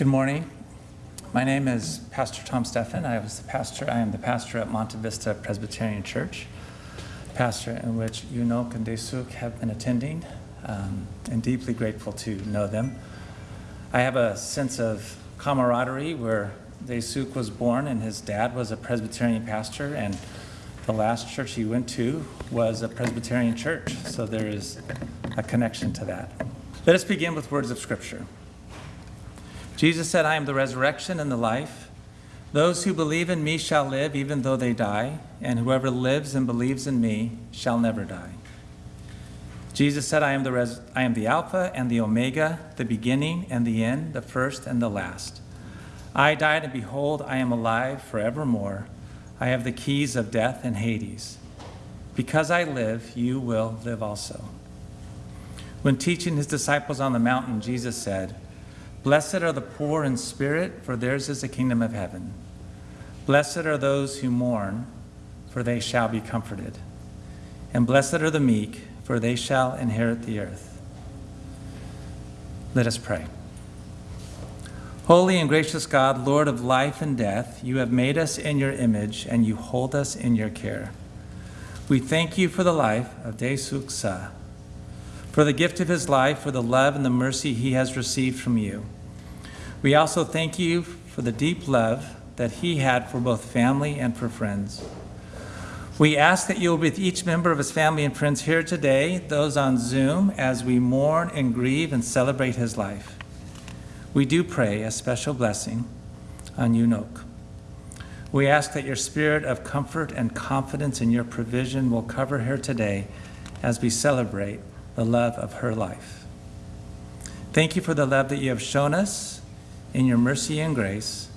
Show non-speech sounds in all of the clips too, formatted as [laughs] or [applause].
Good morning. My name is Pastor Tom Steffen. I was the pastor. I am the pastor at Monte Vista Presbyterian Church, pastor in which Yunok and Daesuk have been attending, um, and deeply grateful to know them. I have a sense of camaraderie where Daesuk was born, and his dad was a Presbyterian pastor, and the last church he went to was a Presbyterian church. So there is a connection to that. Let us begin with words of Scripture. Jesus said, I am the resurrection and the life. Those who believe in me shall live even though they die, and whoever lives and believes in me shall never die. Jesus said, I am the, res- I am the Alpha and the Omega, the beginning and the end, the first and the last. I died, and behold, I am alive forevermore. I have the keys of death and Hades. Because I live, you will live also. When teaching his disciples on the mountain, Jesus said, Blessed are the poor in spirit, for theirs is the kingdom of heaven. Blessed are those who mourn, for they shall be comforted. And blessed are the meek, for they shall inherit the earth. Let us pray. Holy and gracious God, Lord of life and death, you have made us in your image and you hold us in your care. We thank you for the life of Daesuk Suh, for the gift of his life, for the love and the mercy he has received from you. We also thank you for the deep love that he had for both family and for friends. We ask that you will be with each member of his family and friends here today, those on Zoom, as we mourn and grieve and celebrate his life. We do pray a special blessing on Yunok. We ask that your spirit of comfort and confidence in your provision will cover her today as we celebrate the love of her life. Thank you for the love that you have shown us in your mercy and grace,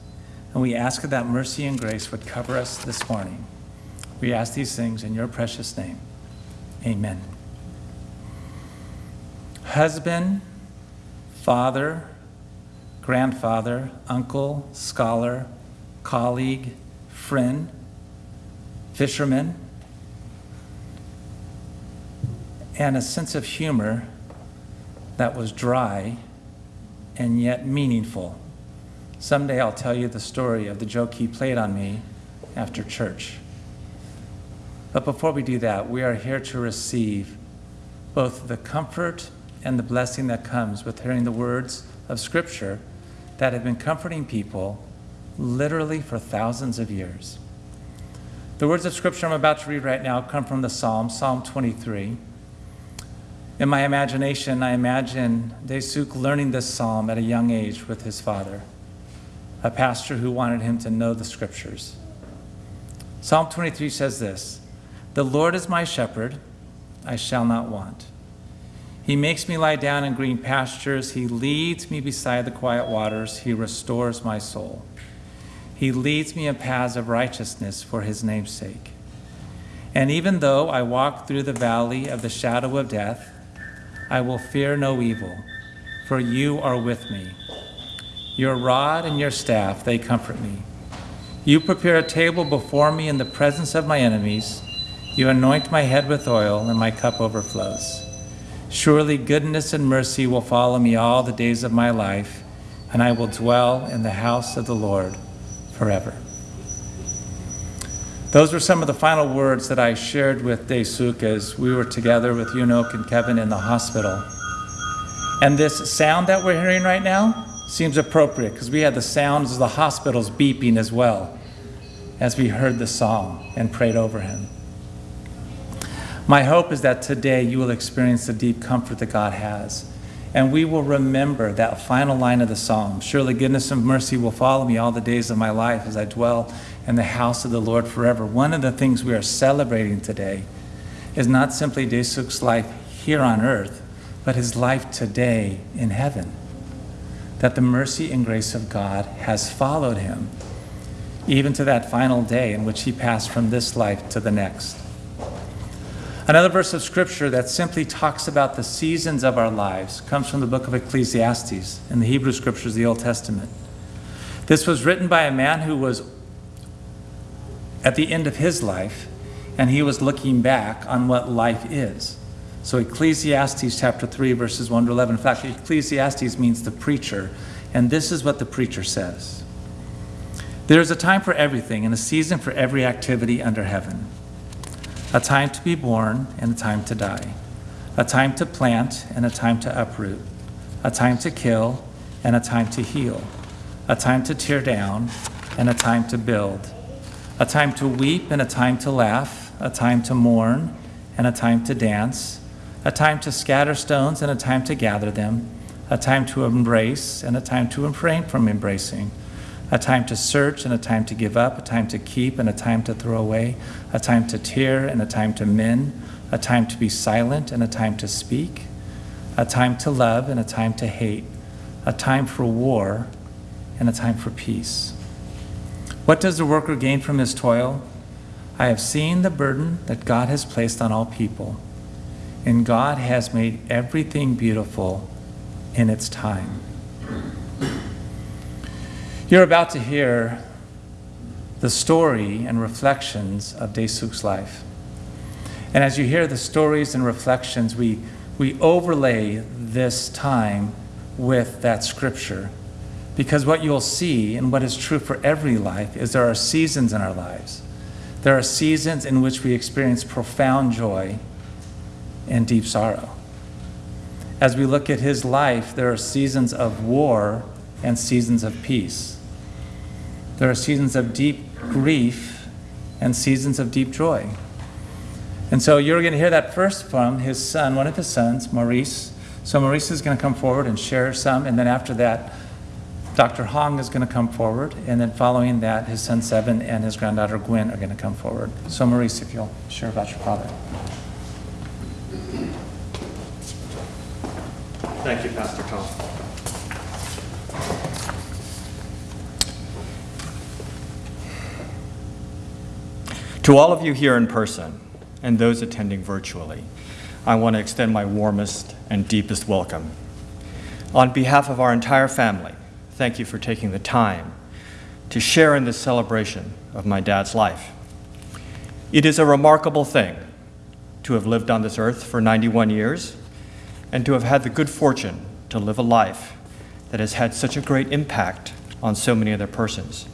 and we ask that that mercy and grace would cover us this morning. We ask these things in your precious name. Amen. Husband, father, grandfather, uncle, scholar, colleague, friend, fisherman, and a sense of humor that was dry and yet meaningful. Someday I'll tell you the story of the joke he played on me after church. But before we do that, we are here to receive both the comfort and the blessing that comes with hearing the words of Scripture that have been comforting people literally for thousands of years. The words of Scripture I'm about to read right now come from the Psalm, Psalm 23. In my imagination, I imagine Daesuk learning this psalm at a young age with his father, a pastor who wanted him to know the Scriptures. Psalm 23 says this The Lord is my shepherd, I shall not want. He makes me lie down in green pastures. He leads me beside the quiet waters. He restores my soul. He leads me in paths of righteousness for his name's sake. And even though I walk through the valley of the shadow of death, I will fear no evil, for you are with me. Your rod and your staff, they comfort me. You prepare a table before me in the presence of my enemies. You anoint my head with oil, and my cup overflows. Surely goodness and mercy will follow me all the days of my life, and I will dwell in the house of the Lord forever. Those were some of the final words that I shared with Daesuk as we were together with Yunok and Kevin in the hospital. And this sound that we're hearing right now seems appropriate because we had the sounds of the hospitals beeping as well as we heard the song and prayed over him. My hope is that today you will experience the deep comfort that God has. And we will remember that final line of the psalm Surely goodness and mercy will follow me all the days of my life as I dwell in the house of the Lord forever. One of the things we are celebrating today is not simply Daesuk's life here on earth, but his life today in heaven. That the mercy and grace of God has followed him, even to that final day in which he passed from this life to the next. Another verse of scripture that simply talks about the seasons of our lives comes from the book of Ecclesiastes in the Hebrew scriptures, the Old Testament. This was written by a man who was at the end of his life, and he was looking back on what life is. So, Ecclesiastes chapter 3, verses 1 to 11. In fact, Ecclesiastes means the preacher, And this is what the preacher says. There is a time for everything and a season for every activity under heaven. A time to be born and a time to die, a time to plant and a time to uproot, a time to kill and a time to heal, a time to tear down and a time to build, a time to weep and a time to laugh, a time to mourn and a time to dance, a time to scatter stones and a time to gather them, a time to embrace and a time to refrain from embracing a time to search and a time to give up, a time to keep and a time to throw away, a time to tear and a time to mend, a time to be silent and a time to speak, a time to love and a time to hate, a time for war and a time for peace. What does the worker gain from his toil? I have seen the burden that God has placed on all people, and God has made everything beautiful in its time. You're about to hear the story and reflections of Daesuk's life. And as you hear the stories and reflections, we, we overlay this time with that scripture. Because what you'll see, and what is true for every life, is there are seasons in our lives. There are seasons in which we experience profound joy and deep sorrow. As we look at his life, there are seasons of war and seasons of peace. There are seasons of deep grief and seasons of deep joy. And so you're going to hear that first from his son, one of his sons, Maurice. So Maurice is going to come forward and share some, and then after that, Dr. Hong is going to come forward, and then following that, his son Kevin and his granddaughter Gwen are going to come forward. So Maurice, if you'll share about your father. Thank you, Pastor Tom. To all of you here in person and those attending virtually, I want to extend my warmest and deepest welcome. On behalf of our entire family, thank you for taking the time to share in this celebration of my dad's life. It is a remarkable thing to have lived on this earth for 91 years and to have had the good fortune to live a life that has had such a great impact on so many other persons.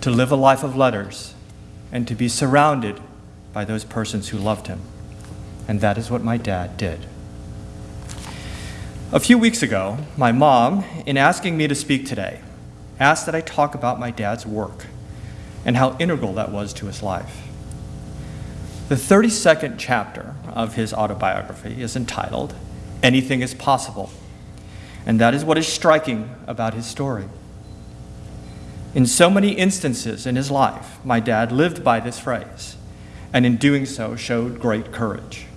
To live a life of letters and to be surrounded by those persons who loved him. And that is what my dad did. A few weeks ago, my mom, in asking me to speak today, asked that I talk about my dad's work and how integral that was to his life. The 32nd chapter of his autobiography is entitled Anything is Possible, and that is what is striking about his story. In so many instances in his life, my dad lived by this phrase, and in doing so showed great courage.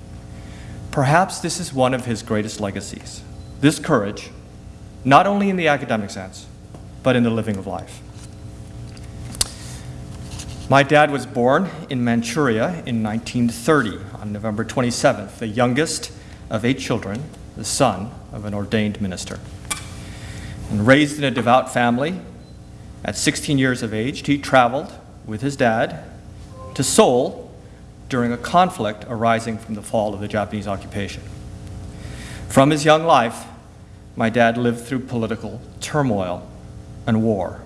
Perhaps this is one of his greatest legacies this courage, not only in the academic sense, but in the living of life. My dad was born in Manchuria in 1930 on November 27th, the youngest of eight children, the son of an ordained minister. And raised in a devout family, at 16 years of age, he traveled with his dad to Seoul during a conflict arising from the fall of the Japanese occupation. From his young life, my dad lived through political turmoil and war.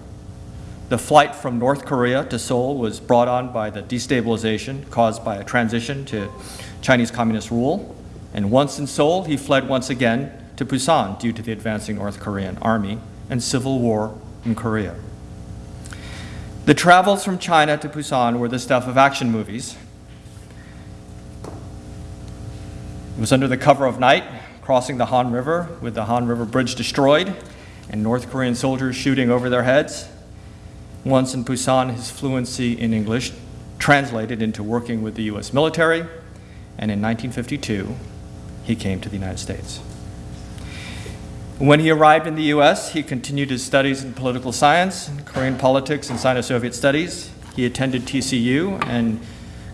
The flight from North Korea to Seoul was brought on by the destabilization caused by a transition to Chinese communist rule. And once in Seoul, he fled once again to Busan due to the advancing North Korean army and civil war in Korea. The travels from China to Busan were the stuff of action movies. It was under the cover of night, crossing the Han River with the Han River Bridge destroyed and North Korean soldiers shooting over their heads. Once in Busan, his fluency in English translated into working with the US military, and in 1952, he came to the United States. When he arrived in the US, he continued his studies in political science, Korean politics, and Sino Soviet studies. He attended TCU and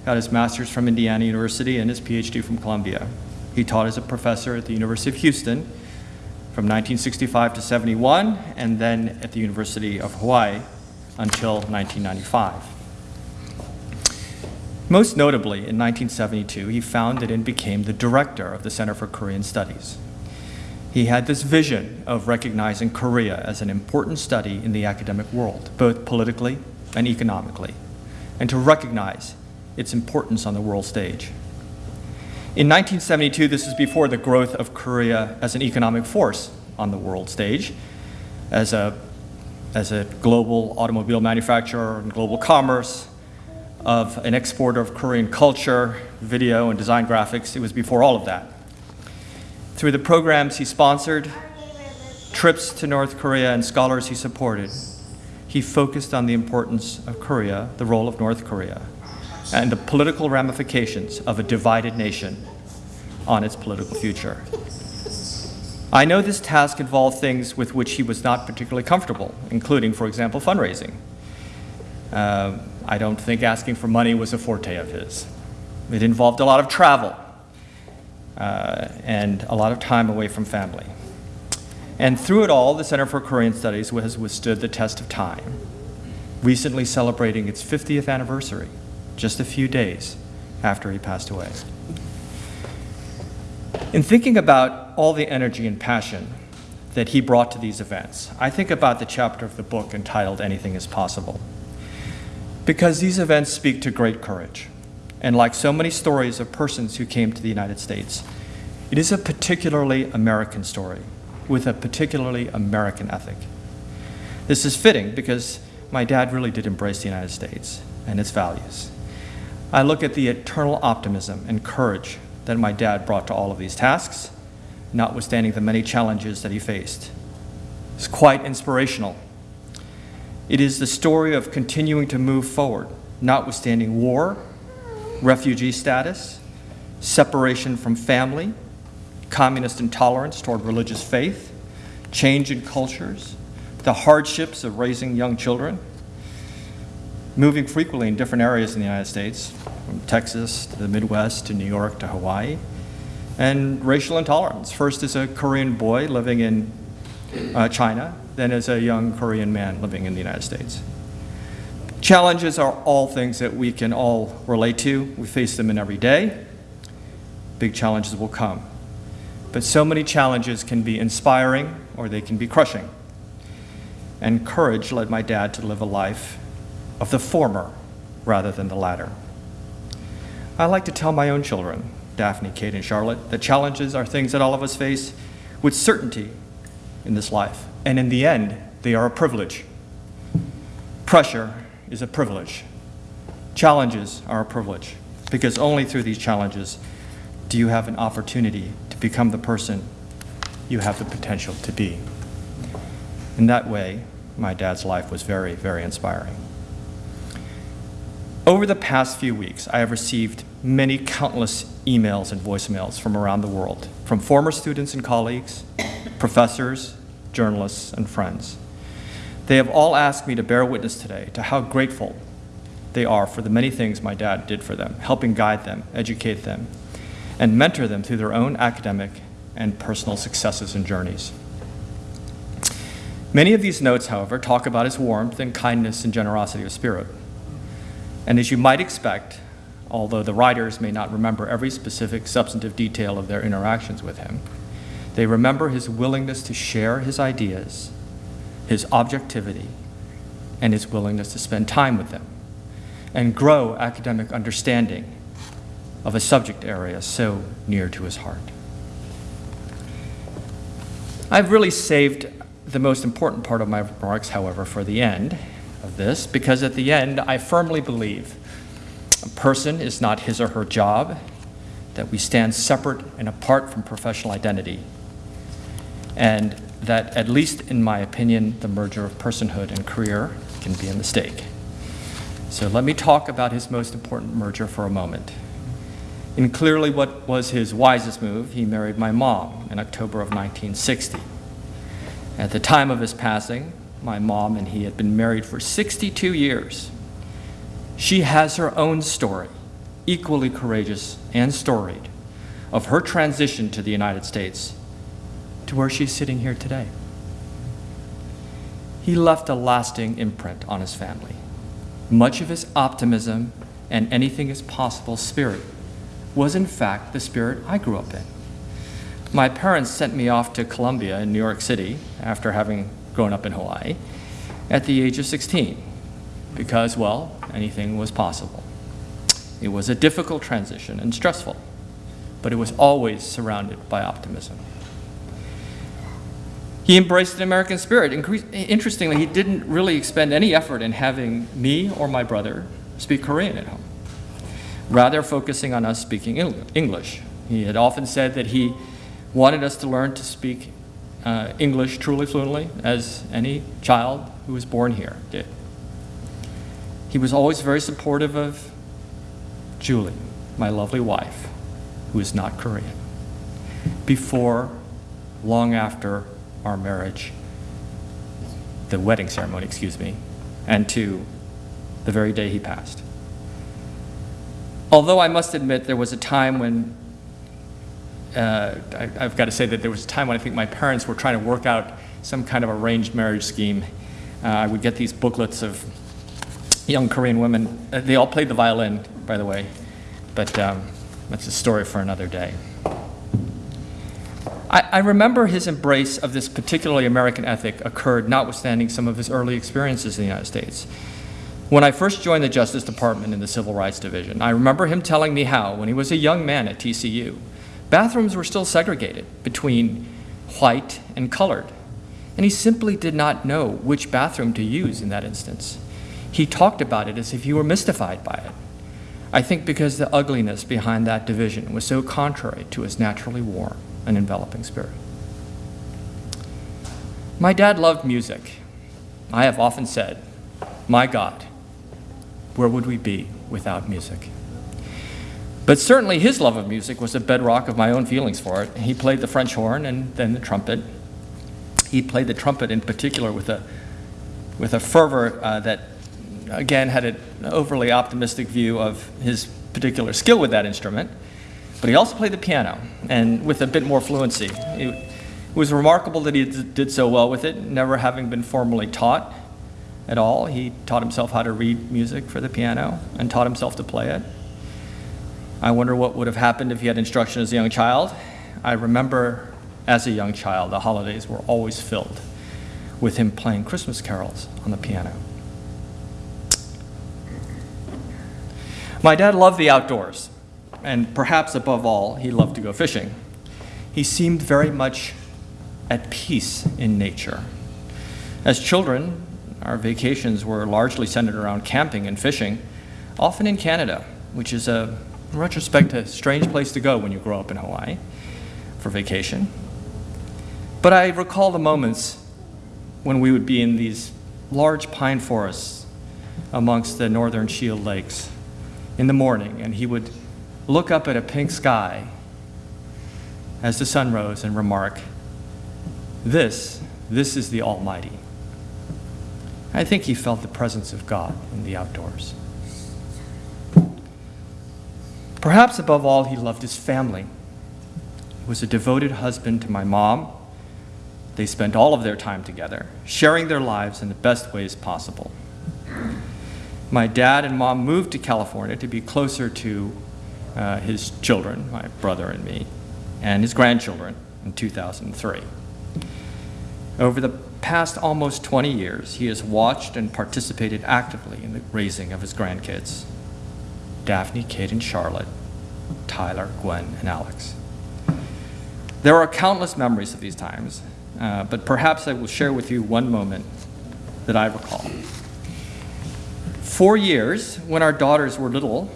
got his master's from Indiana University and his PhD from Columbia. He taught as a professor at the University of Houston from 1965 to 71, and then at the University of Hawaii until 1995. Most notably, in 1972, he founded and became the director of the Center for Korean Studies. He had this vision of recognizing Korea as an important study in the academic world, both politically and economically, and to recognize its importance on the world stage. In 1972, this is before the growth of Korea as an economic force on the world stage, as a, as a global automobile manufacturer and global commerce, of an exporter of Korean culture, video, and design graphics. It was before all of that. Through the programs he sponsored, trips to North Korea, and scholars he supported, he focused on the importance of Korea, the role of North Korea, and the political ramifications of a divided nation on its political future. I know this task involved things with which he was not particularly comfortable, including, for example, fundraising. Uh, I don't think asking for money was a forte of his. It involved a lot of travel uh, and a lot of time away from family. And through it all, the Center for Korean Studies has withstood the test of time, recently celebrating its 50th anniversary, just a few days after he passed away. In thinking about all the energy and passion that he brought to these events, I think about the chapter of the book entitled Anything is Possible. Because these events speak to great courage. And like so many stories of persons who came to the United States, it is a particularly American story with a particularly American ethic. This is fitting because my dad really did embrace the United States and its values. I look at the eternal optimism and courage that my dad brought to all of these tasks, notwithstanding the many challenges that he faced. It's quite inspirational it is the story of continuing to move forward, notwithstanding war, refugee status, separation from family, communist intolerance toward religious faith, change in cultures, the hardships of raising young children, moving frequently in different areas in the United States, from Texas to the Midwest to New York to Hawaii, and racial intolerance. First as a Korean boy living in uh, China, then as a young Korean man living in the United States. Challenges are all things that we can all relate to. We face them in every day. Big challenges will come. But so many challenges can be inspiring or they can be crushing. And courage led my dad to live a life of the former rather than the latter. I like to tell my own children, Daphne, Kate, and Charlotte, that challenges are things that all of us face with certainty in this life. And in the end, they are a privilege. Pressure is a privilege. Challenges are a privilege because only through these challenges do you have an opportunity to become the person you have the potential to be. In that way, my dad's life was very, very inspiring. Over the past few weeks, I have received many countless emails and voicemails from around the world, from former students and colleagues, professors, journalists, and friends. They have all asked me to bear witness today to how grateful they are for the many things my dad did for them, helping guide them, educate them, and mentor them through their own academic and personal successes and journeys. Many of these notes, however, talk about his warmth and kindness and generosity of spirit. And as you might expect, although the writers may not remember every specific substantive detail of their interactions with him, they remember his willingness to share his ideas, his objectivity, and his willingness to spend time with them and grow academic understanding of a subject area so near to his heart. I've really saved the most important part of my remarks, however, for the end of this, because at the end, I firmly believe a person is not his or her job, that we stand separate and apart from professional identity, and that, at least in my opinion, the merger of personhood and career can be a mistake. So let me talk about his most important merger for a moment. In clearly what was his wisest move, he married my mom in October of 1960. At the time of his passing, my mom and he had been married for 62 years. She has her own story, equally courageous and storied, of her transition to the United States to where she's sitting here today. He left a lasting imprint on his family. Much of his optimism and anything is possible spirit was, in fact, the spirit I grew up in. my parents sent me off to Columbia in New York City after having grown up in Hawaii at the age of 16 because, well, anything was possible. It was a difficult transition and stressful, but it was always surrounded by optimism. He embraced the American spirit. Incre- Interestingly, he didn't really expend any effort in having me or my brother speak Korean at home, rather, focusing on us speaking Eng- English. He had often said that he wanted us to learn to speak uh, English truly fluently, as any child who was born here did. He was always very supportive of Julie, my lovely wife, who is not Korean. Before, long after our marriage, the wedding ceremony, excuse me, and to the very day he passed. Although I must admit there was a time when, uh, I, I've got to say that there was a time when I think my parents were trying to work out some kind of arranged marriage scheme. Uh, I would get these booklets of young Korean women. Uh, they all played the violin, by the way, but um, that's a story for another day. I, I remember his embrace of this particularly American ethic occurred notwithstanding some of his early experiences in the United States. When I first joined the Justice Department in the Civil Rights Division, I remember him telling me how, when he was a young man at TCU, bathrooms were still segregated between white and colored, and he simply did not know which bathroom to use in that instance. He talked about it as if he were mystified by it. I think because the ugliness behind that division was so contrary to his naturally warm and enveloping spirit. My dad loved music. I have often said, My God, where would we be without music? But certainly his love of music was a bedrock of my own feelings for it. He played the French horn and then the trumpet. He played the trumpet in particular with a, with a fervor uh, that, again, had an overly optimistic view of his particular skill with that instrument. But he also played the piano, and with a bit more fluency. It was remarkable that he did so well with it, never having been formally taught at all. He taught himself how to read music for the piano and taught himself to play it. I wonder what would have happened if he had instruction as a young child. I remember as a young child, the holidays were always filled with him playing Christmas carols on the piano. My dad loved the outdoors, and perhaps above all, he loved to go fishing. He seemed very much at peace in nature. As children, our vacations were largely centered around camping and fishing, often in Canada, which is a, in retrospect, a strange place to go when you grow up in Hawaii for vacation. But I recall the moments when we would be in these large pine forests amongst the northern Shield Lakes in the morning, and he would look up at a pink sky as the sun rose and remark, This, this is the Almighty. I think he felt the presence of God in the outdoors. Perhaps above all, he loved his family. He was a devoted husband to my mom. They spent all of their time together, sharing their lives in the best ways possible. My dad and mom moved to California to be closer to uh, his children, my brother and me, and his grandchildren in 2003. Over the past almost 20 years, he has watched and participated actively in the raising of his grandkids Daphne, Kate, and Charlotte, Tyler, Gwen, and Alex. There are countless memories of these times, uh, but perhaps I will share with you one moment that I recall. Four years, when our daughters were little,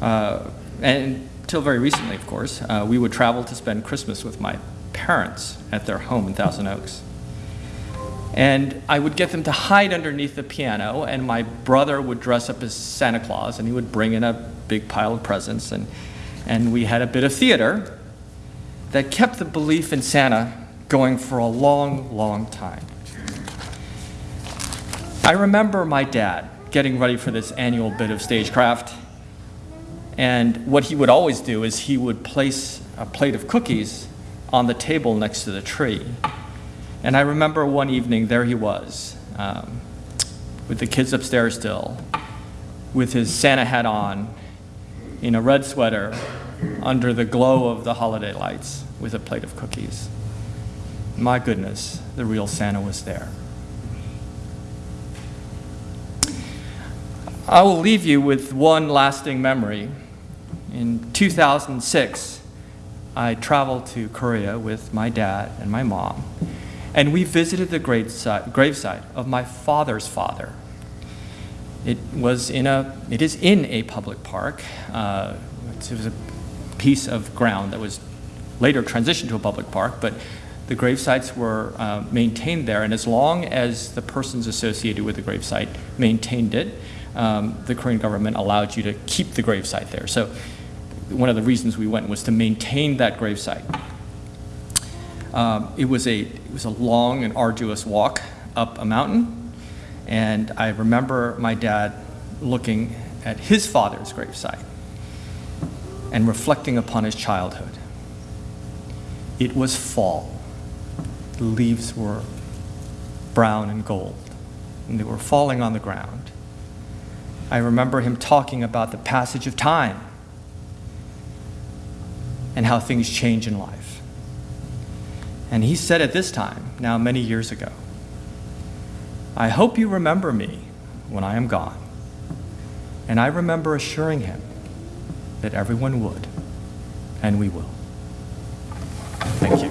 uh, and until very recently, of course, uh, we would travel to spend Christmas with my parents at their home in Thousand Oaks. And I would get them to hide underneath the piano, and my brother would dress up as Santa Claus, and he would bring in a big pile of presents, and, and we had a bit of theater that kept the belief in Santa going for a long, long time. I remember my dad getting ready for this annual bit of stagecraft, and what he would always do is he would place a plate of cookies on the table next to the tree. And I remember one evening, there he was, um, with the kids upstairs still, with his Santa hat on, in a red sweater, under the glow of the holiday lights with a plate of cookies. My goodness, the real Santa was there. I will leave you with one lasting memory. In 2006, I traveled to Korea with my dad and my mom, and we visited the gravesite, gravesite of my father's father. It was in a, it is in a public park. Uh, it was a piece of ground that was later transitioned to a public park, but the grave sites were uh, maintained there, and as long as the persons associated with the grave site maintained it, um, the Korean government allowed you to keep the grave site there. So one of the reasons we went was to maintain that grave site. Um, it, was a, it was a long and arduous walk up a mountain, and I remember my dad looking at his father's gravesite and reflecting upon his childhood. It was fall. The leaves were brown and gold, and they were falling on the ground. I remember him talking about the passage of time and how things change in life. And he said at this time, now many years ago, I hope you remember me when I am gone. And I remember assuring him that everyone would, and we will. Thank you.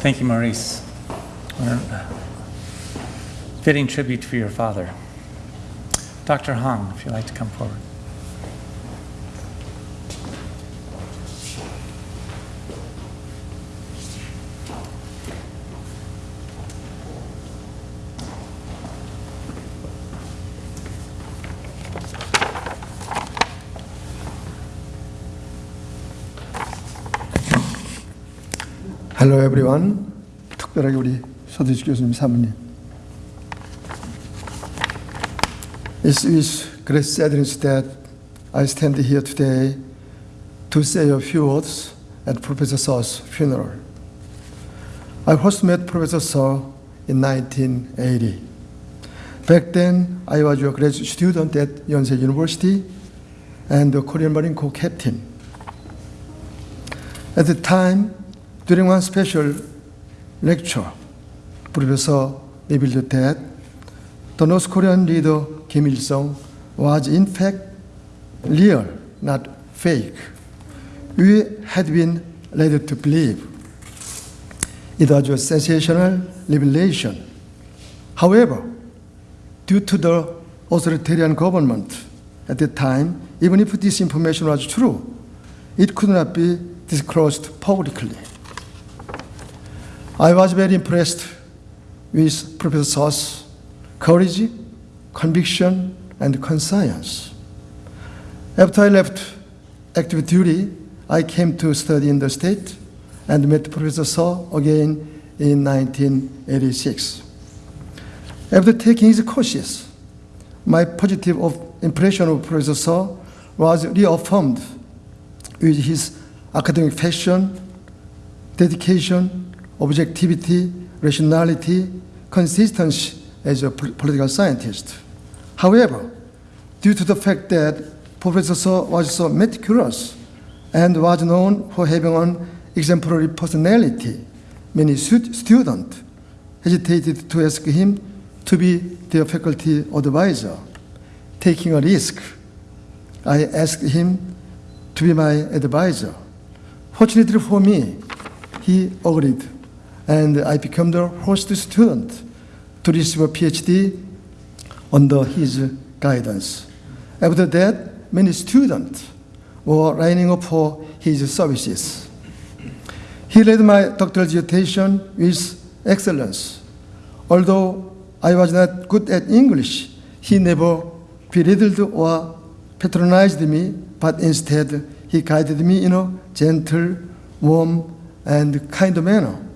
Thank you, Maurice. Fitting tribute for your father. Dr. Hong, if you'd like to come forward. Everyone. 특별하게 우리 서대숙 교수님 사모님. It's with great sadness that I stand here today to say a few words at Professor Suh's funeral. I first met Professor Suh in 1980. Back then, I was a graduate student at Yonsei University and a Korean Marine Corps captain. At the time, during one special lecture, Professor revealed that the North Korean leader Kim Il sung was in fact real, not fake. We had been led to believe it was a sensational revelation. However, due to the authoritarian government at the time, even if this information was true, it could not be disclosed publicly. I was very impressed with Professor Suh's courage, conviction, and conscience. After I left active duty, I came to study in the state and met Professor Suh again in 1986. After taking his courses, my positive impression of Professor Suh was reaffirmed with his academic passion, dedication, objectivity, rationality, consistency as a political scientist. However, due to the fact that Professor Suh was so meticulous and was known for having an exemplary personality, many stu- students hesitated to ask him to be their faculty advisor. Taking a risk, I asked him to be my advisor. Fortunately for me, he agreed, and I became the first student to receive a PhD under his guidance. After that, many students were lining up for his services. He led my doctoral dissertation with excellence. Although I was not good at English, he never belittled or patronized me, but instead he guided me in a gentle, warm, and kind manner.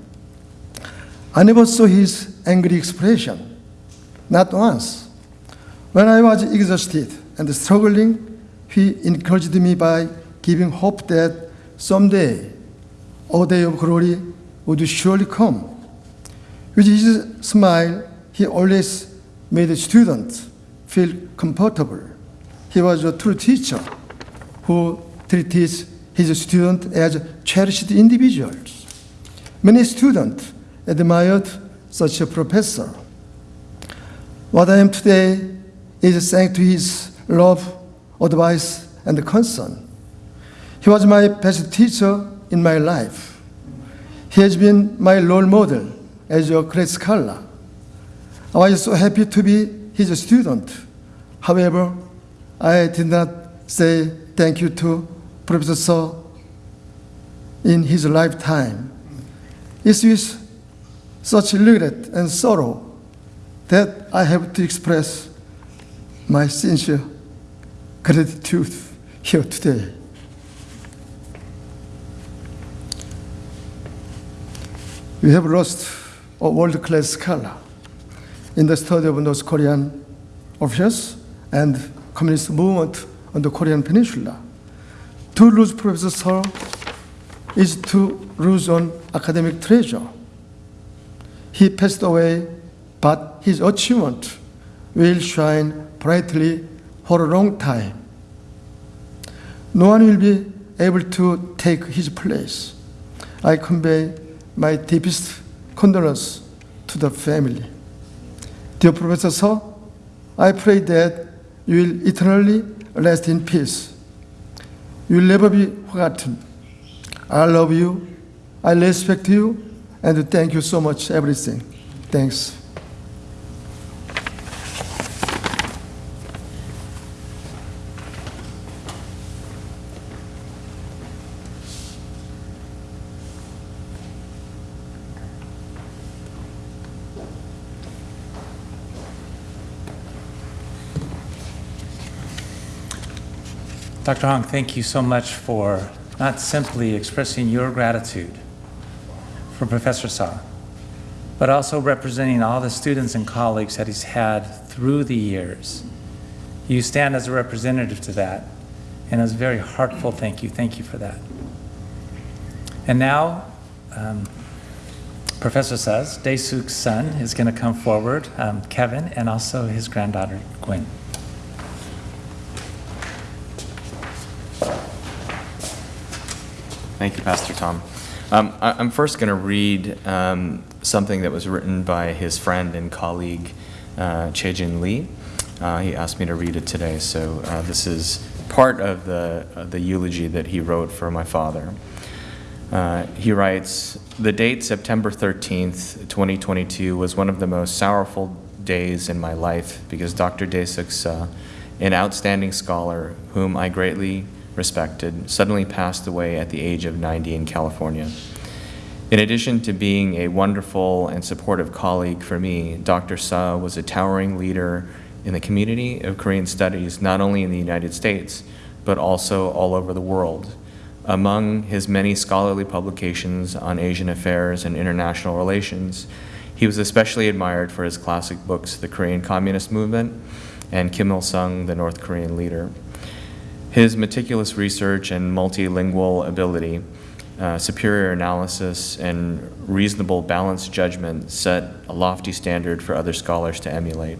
I never saw his angry expression, not once. When I was exhausted and struggling, he encouraged me by giving hope that someday a day of glory would surely come. With his smile, he always made students feel comfortable. He was a true teacher who treated his students as cherished individuals. Many students admired such a professor. What I am today is thanks to his love, advice, and concern. He was my best teacher in my life. He has been my role model as a great scholar. I was so happy to be his student. However, I did not say thank you to Professor Suh in his lifetime. It's with such regret and sorrow that I have to express my sincere gratitude here today. We have lost a world-class scholar in the study of North Korean affairs and communist movement on the Korean Peninsula. To lose Professor is to lose an academic treasure. He passed away, but his achievement will shine brightly for a long time. No one will be able to take his place. I convey my deepest condolence to the family. Dear Professor Suh, I pray that you will eternally rest in peace. You will never be forgotten. I love you, I respect you, and to thank you so much, everything. Thanks. Dr. Hong, thank you so much for not simply expressing your gratitude for Professor Suh, but also representing all the students and colleagues that he's had through the years. You stand as a representative to that, and it's a very heartful thank you. Thank you for that. And now, um, Professor says, Daesuk's son is going to come forward, um, Kevin, and also his granddaughter, Gwen. Thank you, Pastor Tom. Um, I, am first going to read um, something that was written by his friend and colleague, uh, Chae-Jin Lee. Uh, he asked me to read it today, so uh, this is part of the, uh, the eulogy that he wrote for my father. Uh, he writes, The date September 13th, 2022 was one of the most sorrowful days in my life because Dr. Daesuk Suh, an outstanding scholar whom I greatly respected, suddenly passed away at the age of 90 in California. In addition to being a wonderful and supportive colleague for me, Dr. Suh was a towering leader in the community of Korean studies, not only in the United States, but also all over the world. Among his many scholarly publications on Asian affairs and international relations, he was especially admired for his classic books, The Korean Communist Movement and Kim Il sung, the North Korean Leader. His meticulous research and multilingual ability, uh, superior analysis, and reasonable balanced judgment set a lofty standard for other scholars to emulate.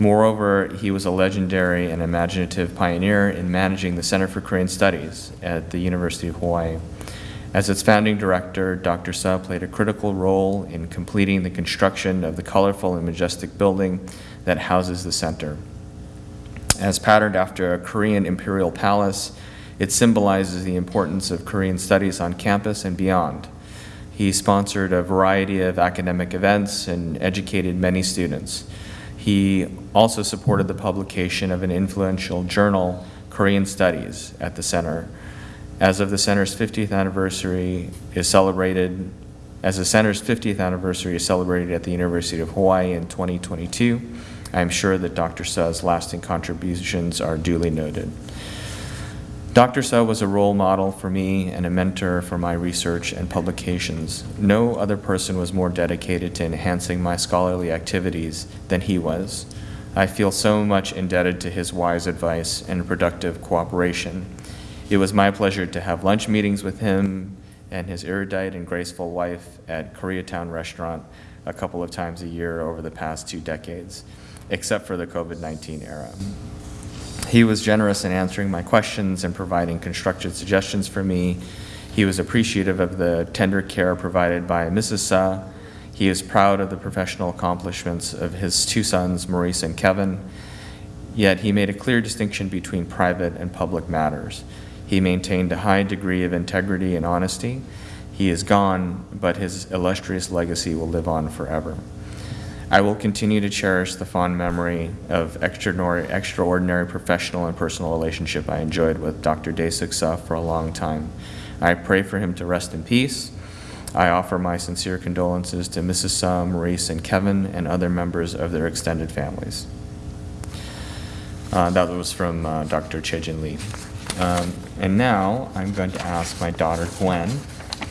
Moreover, he was a legendary and imaginative pioneer in managing the Center for Korean Studies at the University of Hawaii. As its founding director, Dr. Suh played a critical role in completing the construction of the colorful and majestic building that houses the center. As patterned after a Korean imperial palace, it symbolizes the importance of Korean studies on campus and beyond. He sponsored a variety of academic events and educated many students. He also supported the publication of an influential journal, Korean Studies, at the center. As of the center's 50th anniversary is celebrated, as the center's 50th anniversary is celebrated at the University of Hawaii in 2022, I am sure that Dr. Suh's lasting contributions are duly noted. Dr. Suh was a role model for me and a mentor for my research and publications. No other person was more dedicated to enhancing my scholarly activities than he was. I feel so much indebted to his wise advice and productive cooperation. It was my pleasure to have lunch meetings with him and his erudite and graceful wife at Koreatown Restaurant a couple of times a year over the past two decades. Except for the COVID 19 era. He was generous in answering my questions and providing constructive suggestions for me. He was appreciative of the tender care provided by Mrs. Suh. He is proud of the professional accomplishments of his two sons, Maurice and Kevin. Yet he made a clear distinction between private and public matters. He maintained a high degree of integrity and honesty. He is gone, but his illustrious legacy will live on forever. I will continue to cherish the fond memory of extraordinary, extraordinary professional and personal relationship I enjoyed with Dr. Daesuk Suh for a long time. I pray for him to rest in peace. I offer my sincere condolences to Mrs. Suh, Maurice, and Kevin, and other members of their extended families. Uh, that was from uh, Dr. Chae-Jin Lee. Um, and now I'm going to ask my daughter Gwen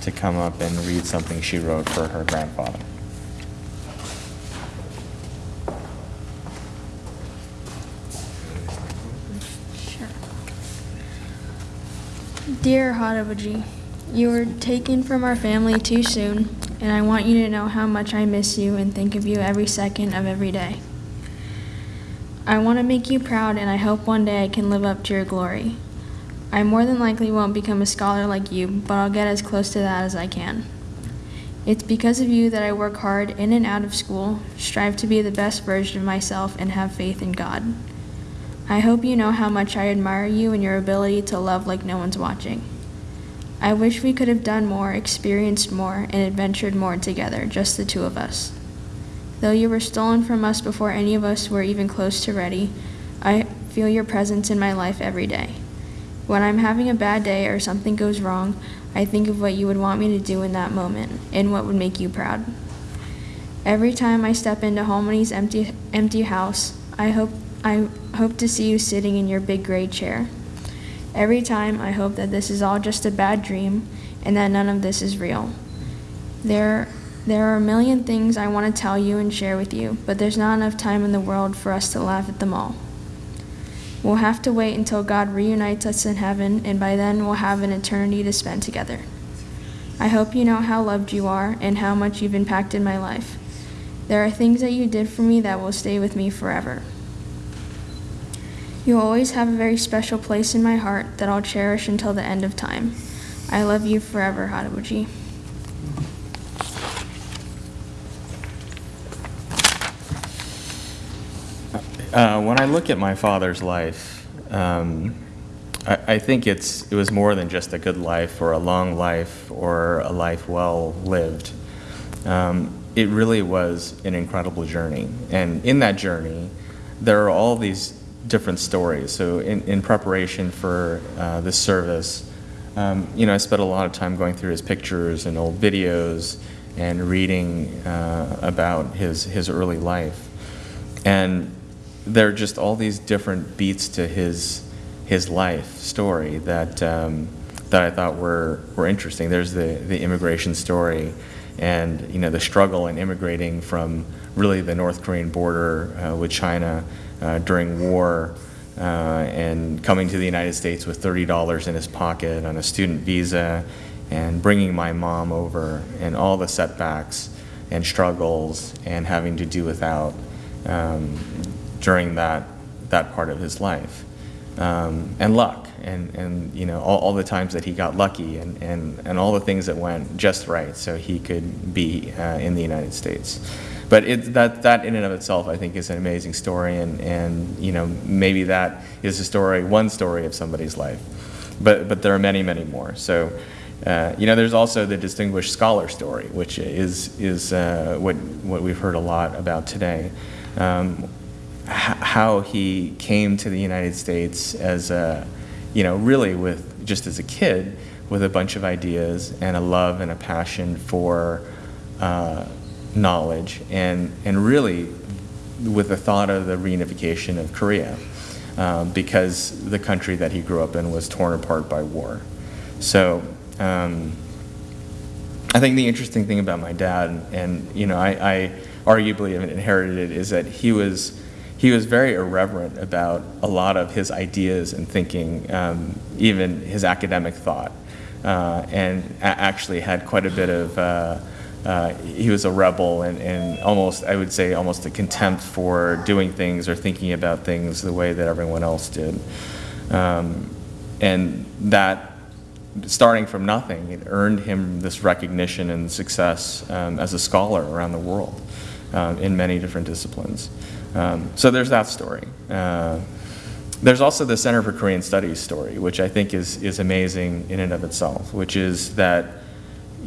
to come up and read something she wrote for her grandfather. Dear Hadabaji, you were taken from our family too soon, and I want you to know how much I miss you and think of you every second of every day. I want to make you proud, and I hope one day I can live up to your glory. I more than likely won't become a scholar like you, but I'll get as close to that as I can. It's because of you that I work hard in and out of school, strive to be the best version of myself, and have faith in God. I hope you know how much I admire you and your ability to love like no one's watching. I wish we could have done more, experienced more, and adventured more together, just the two of us. Though you were stolen from us before any of us were even close to ready, I feel your presence in my life every day. When I'm having a bad day or something goes wrong, I think of what you would want me to do in that moment and what would make you proud. Every time I step into Holmony's empty empty house, I hope I hope to see you sitting in your big gray chair. Every time I hope that this is all just a bad dream and that none of this is real. There there are a million things I want to tell you and share with you, but there's not enough time in the world for us to laugh at them all. We'll have to wait until God reunites us in heaven, and by then we'll have an eternity to spend together. I hope you know how loved you are and how much you've impacted my life. There are things that you did for me that will stay with me forever. You'll always have a very special place in my heart that I'll cherish until the end of time. I love you forever, Hadabuji. Uh, when I look at my father's life, um, I, I think it's it was more than just a good life or a long life or a life well lived. Um, it really was an incredible journey, and in that journey, there are all these different stories. So, in, in preparation for uh, this service, um, you know, I spent a lot of time going through his pictures and old videos and reading uh, about his his early life, and there are just all these different beats to his his life story that um, that I thought were were interesting. There's the the immigration story, and you know the struggle in immigrating from really the North Korean border uh, with China uh, during war. Uh, and coming to the United States with $30 in his pocket on a student visa, and bringing my mom over, and all the setbacks and struggles, and having to do without um, during that that part of his life, um, and luck, and and you know all, all the times that he got lucky, and, and and all the things that went just right, so he could be uh, in the United States. But it, that that in and of itself, I think, is an amazing story, and and you know maybe that is a story, one story of somebody's life, but but there are many many more. So. Uh, you know, there's also the distinguished scholar story, which is is uh, what what we've heard a lot about today. Um, how he came to the United States as a, you know, really with just as a kid with a bunch of ideas and a love and a passion for uh, knowledge and, and really with the thought of the reunification of Korea um, because the country that he grew up in was torn apart by war. So um, I think the interesting thing about my dad, and, and you know, I, I arguably have inherited it, is that he was he was very irreverent about a lot of his ideas and thinking, um, even his academic thought, uh, and actually had quite a bit of uh, uh, he was a rebel and, and almost, I would say, almost a contempt for doing things or thinking about things the way that everyone else did. Um, and that, starting from nothing, it earned him this recognition and success um, as a scholar around the world um, in many different disciplines. Um, so there's that story. Uh, there's also the Center for Korean Studies story, which I think is, is amazing in and of itself, which is that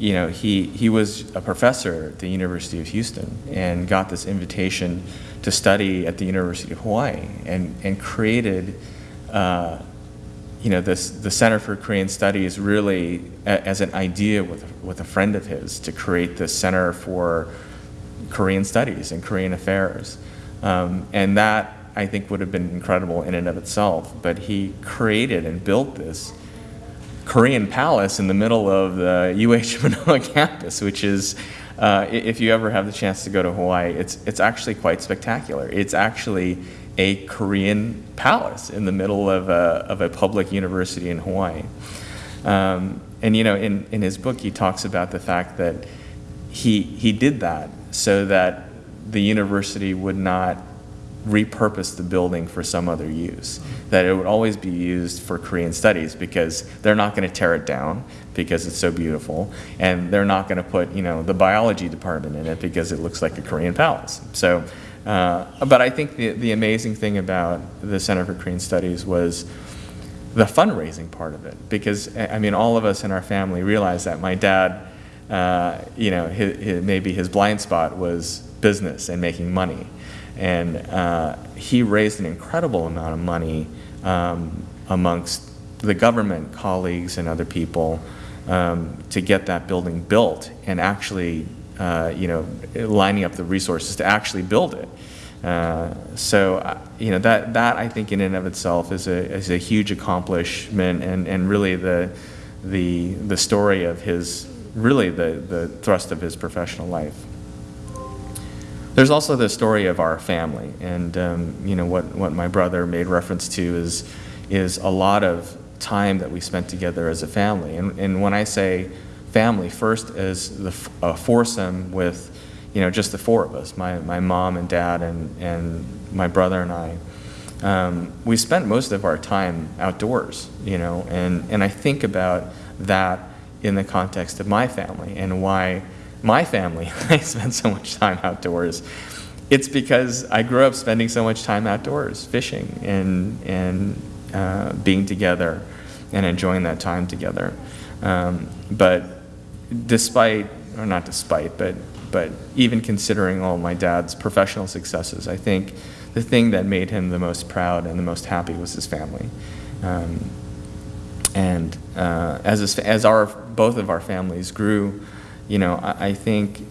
you know, he, he was a professor at the University of Houston and got this invitation to study at the University of Hawaii and, and created, uh, you know, this, the Center for Korean Studies really a, as an idea with, with a friend of his to create this Center for Korean Studies and Korean Affairs. Um, and that, I think, would have been incredible in and of itself. But he created and built this Korean palace in the middle of the UH [laughs] Manoa campus, which is, uh, if you ever have the chance to go to Hawaii, it's, it's actually quite spectacular. It's actually a Korean palace in the middle of a, of a public university in Hawaii. Um, and you know, in, in his book, he talks about the fact that he, he did that so that the university would not repurpose the building for some other use. That it would always be used for Korean studies because they're not going to tear it down because it's so beautiful, and they're not going to put you know the biology department in it because it looks like a Korean palace. So, uh, but I think the the amazing thing about the Center for Korean Studies was the fundraising part of it because I mean all of us in our family realized that my dad uh, you know his, his, maybe his blind spot was business and making money and uh, he raised an incredible amount of money um, amongst the government colleagues and other people um, to get that building built and actually uh, you know lining up the resources to actually build it uh, so uh, you know that that I think in and of itself is a is a huge accomplishment and and really the the the story of his really the the thrust of his professional life. There's also the story of our family, and um, you know what what my brother made reference to is is a lot of time that we spent together as a family. And and when I say family, first as the a foursome with you know just the four of us, my my mom and dad and and my brother and I. Um, we spent most of our time outdoors, you know, and and I think about that in the context of my family and why my family [laughs] I spend so much time outdoors. It's because I grew up spending so much time outdoors, fishing and and uh, being together and enjoying that time together. Um, but despite, or not despite, but but even considering all my dad's professional successes, I think the thing that made him the most proud and the most happy was his family. Um, and uh, as, as our, both of our families grew, you know, I, I think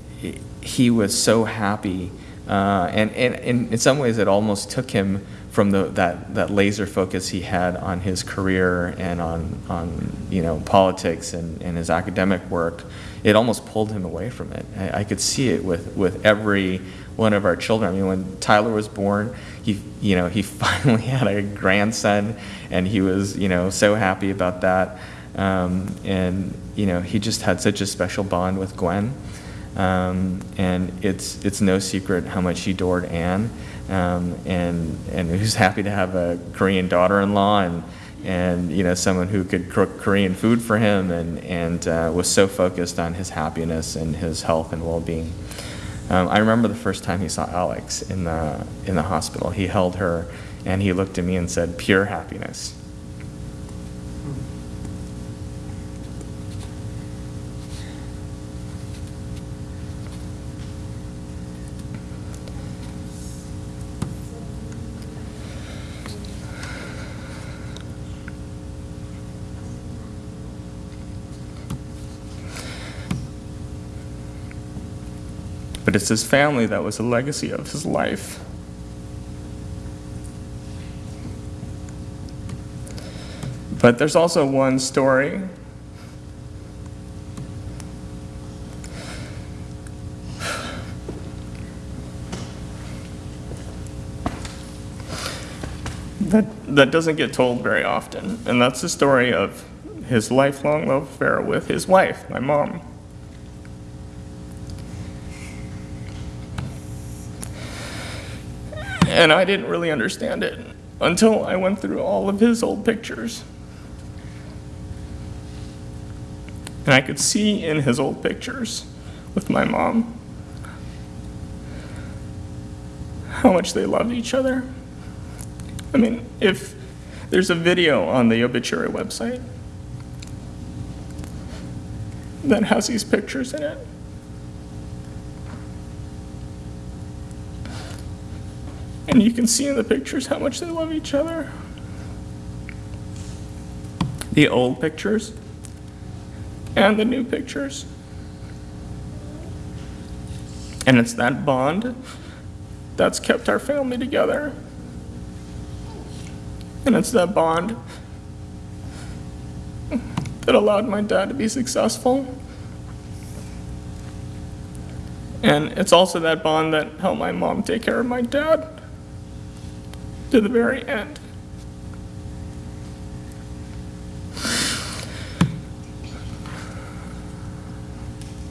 he was so happy. Uh, and, and, and in some ways, it almost took him from the, that, that laser focus he had on his career and on, on you know, politics and, and his academic work. It almost pulled him away from it. I, I could see it with, with every one of our children. I mean, when Tyler was born, he, you know, he [laughs] finally had a grandson, and he was, you know, so happy about that. Um, and you know, he just had such a special bond with Gwen. Um, and it's it's no secret how much he adored Anne, um, and and he was [laughs] happy to have a Korean daughter-in-law and and you know someone who could cook Korean food for him and and uh, was so focused on his happiness and his health and well-being. Um, I remember the first time he saw Alex in the in the hospital. He held her and he looked at me and said, "Pure happiness." But it's his family that was the legacy of his life. But there's also one story that, that doesn't get told very often, and that's the story of his lifelong love affair with his wife, my mom. And I didn't really understand it until I went through all of his old pictures. And I could see in his old pictures with my mom how much they loved each other. I mean, if there's a video on the obituary website that has these pictures in it. And you can see in the pictures how much they love each other. The old pictures and the new pictures. And it's that bond that's kept our family together. And it's that bond that allowed my dad to be successful. And it's also that bond that helped my mom take care of my dad to the very end.